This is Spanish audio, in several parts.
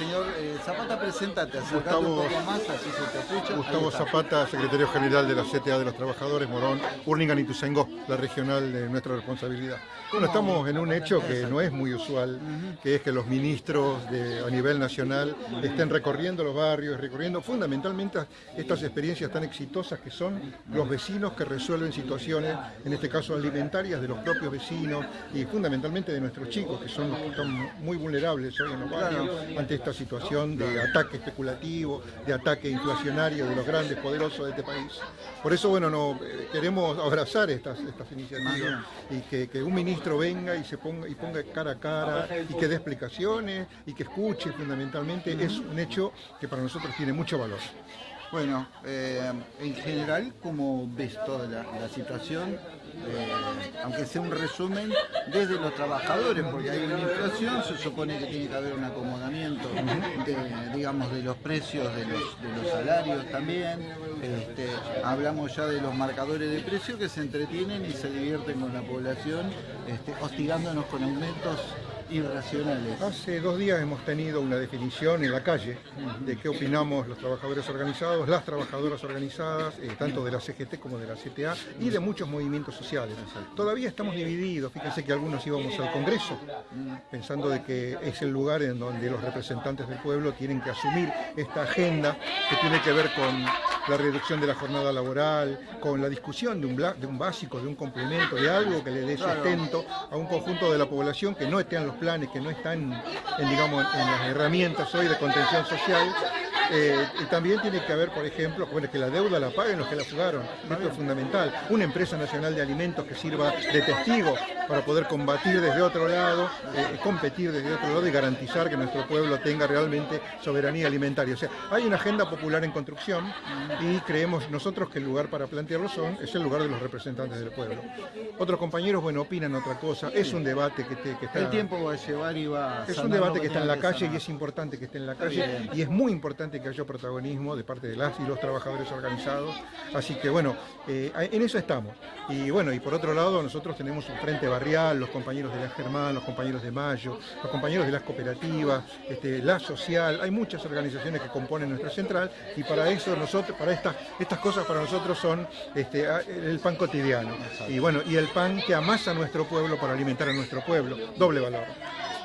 señor eh, Zapata, presentate, acercate Gustavo- un poco más, así se te escucha. Gustavo. Zapata, secretario general de la CTA de los Trabajadores, Morón, Urlingan y Tuzengó, la regional de nuestra responsabilidad. Bueno, estamos en un hecho que no es muy usual, que es que los ministros de- a nivel nacional estén recorriendo los barrios, recorriendo fundamentalmente estas experiencias tan exitosas que son los vecinos que resuelven situaciones, en este caso alimentarias, de los propios vecinos y fundamentalmente de nuestros chicos, que son los que están muy vulnerables hoy en los barrios ante esta situación de ataque especulativo, de ataque inflacionario de los grandes poderosos de este país. Por eso, bueno, no, eh, queremos abrazar estas, estas iniciativas y que, que un ministro venga y se ponga y ponga cara a cara y que dé explicaciones y que escuche fundamentalmente es un hecho que para nosotros tiene mucho valor. Bueno, eh, en general, ¿cómo ves toda la, situación? Eh, aunque sea un resumen desde los trabajadores, porque hay una inflación, se supone que tiene que haber un acomodamiento, de, digamos, de los precios, de los, de los salarios también. Este, hablamos ya de los marcadores de precio que se entretienen y se divierten con la población, este, hostigándonos con aumentos irracionales. Hace dos días hemos tenido una definición en la calle de qué opinamos los trabajadores organizados, las trabajadoras organizadas, eh, tanto de la CGT como de la CTA y de muchos movimientos sociales. Todavía estamos divididos, fíjense que algunos íbamos al Congreso pensando de que es el lugar en donde los representantes del pueblo tienen que asumir esta agenda que tiene que ver con la reducción de la jornada laboral, con la discusión de un, de un básico, de un complemento, de algo que le dé sustento a un conjunto de la población que no esté en los planes, que no están en, digamos, en las herramientas hoy de contención social. Eh, y también tiene que haber, por ejemplo, bueno, que la deuda la paguen los que la fugaron. Esto es fundamental. Una empresa nacional de alimentos que sirva de testigo para poder combatir desde otro lado, eh, competir desde otro lado y garantizar que nuestro pueblo tenga realmente soberanía alimentaria. O sea, hay una agenda popular en construcción y creemos nosotros que el lugar para plantearlo son, es el lugar de los representantes del pueblo. Otros compañeros, bueno, opinan otra cosa. Es un debate que, te- que está... El tiempo va a llevar y va a Es un debate que está en la calle y es importante que esté en la calle y es muy importante que haya protagonismo de parte de las y los trabajadores organizados. Así que bueno, eh, en eso estamos. Y bueno, y por otro lado nosotros tenemos un frente barrial, los compañeros de la Germán, los compañeros de Mayo, los compañeros de las cooperativas, este, la social, hay muchas organizaciones que componen nuestra central y para eso nosotros, para estas, estas cosas para nosotros son este, el pan cotidiano. Y bueno, y el pan que amasa nuestro pueblo para alimentar a nuestro pueblo, doble valor.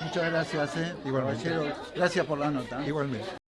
Muchas gracias, eh, Igualmente. Gracias por la nota. Igualmente.